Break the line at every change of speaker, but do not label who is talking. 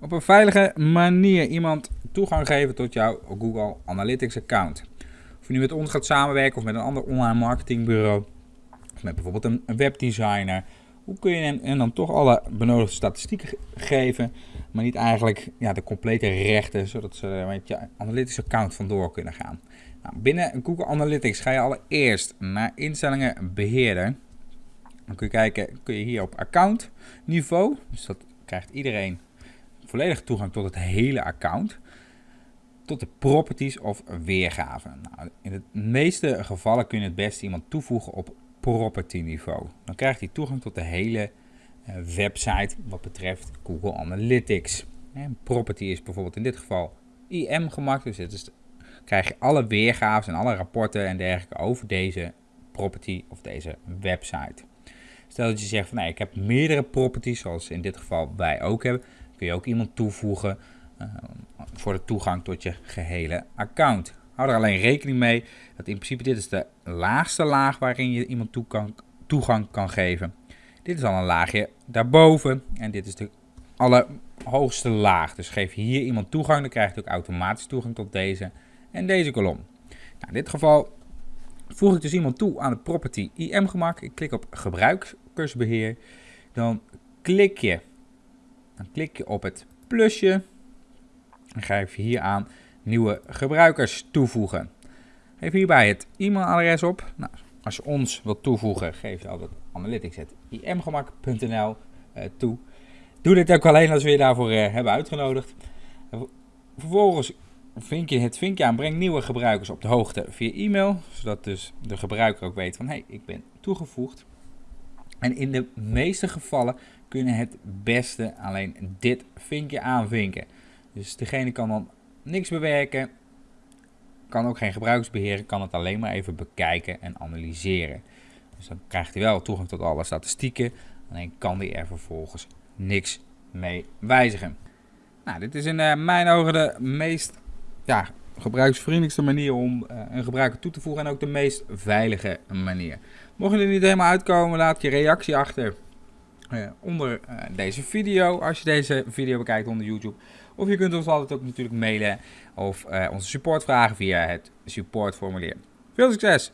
Op een veilige manier iemand toegang geven tot jouw Google Analytics account. Of je nu met ons gaat samenwerken of met een ander online marketingbureau. Of met bijvoorbeeld een webdesigner. Hoe kun je hen, dan toch alle benodigde statistieken geven, maar niet eigenlijk ja, de complete rechten, zodat ze met je Analytics account vandoor kunnen gaan. Nou, binnen Google Analytics ga je allereerst naar instellingen beheerder. Dan kun je kijken, kun je hier op account niveau, dus dat krijgt iedereen volledig toegang tot het hele account. Tot de properties of weergaven. Nou, in de meeste gevallen kun je het beste iemand toevoegen op property niveau. Dan krijgt hij toegang tot de hele uh, website wat betreft Google Analytics. En property is bijvoorbeeld in dit geval IM gemaakt, dus dit is krijg je alle weergaven en alle rapporten en dergelijke over deze property of deze website. Stel dat je zegt van nee, ik heb meerdere properties, zoals in dit geval wij ook hebben, kun je ook iemand toevoegen uh, voor de toegang tot je gehele account. Hou er alleen rekening mee dat in principe dit is de laagste laag waarin je iemand toegang kan geven. Dit is al een laagje daarboven en dit is de allerhoogste laag. Dus geef je hier iemand toegang, dan krijg je ook automatisch toegang tot deze en deze kolom. Nou, in dit geval voeg ik dus iemand toe aan het property IM gemak. Ik klik op gebruikersbeheer. Dan klik je, dan klik je op het plusje. Dan geef je hier aan nieuwe gebruikers toevoegen. Geef hierbij het e-mailadres op. Nou, als je ons wilt toevoegen, geef je altijd analytics.imgemak.nl eh, toe. Doe dit ook alleen als we je daarvoor uh, hebben uitgenodigd. Vervolgens vink je het vinkje aan, breng nieuwe gebruikers op de hoogte via e-mail. Zodat dus de gebruiker ook weet van, hé, hey, ik ben toegevoegd. En in de meeste gevallen kunnen het beste alleen dit vinkje aanvinken. Dus degene kan dan niks bewerken, kan ook geen gebruiksbeheer, kan het alleen maar even bekijken en analyseren. Dus dan krijgt hij wel toegang tot alle statistieken, alleen kan hij er vervolgens niks mee wijzigen. Nou, dit is in uh, mijn ogen de meest ja, gebruiksvriendelijkste manier om uh, een gebruiker toe te voegen en ook de meest veilige manier. Mocht je er niet helemaal uitkomen, laat je reactie achter uh, onder deze video, als je deze video bekijkt onder YouTube. Of je kunt ons altijd ook natuurlijk mailen of onze support vragen via het supportformulier. Veel succes!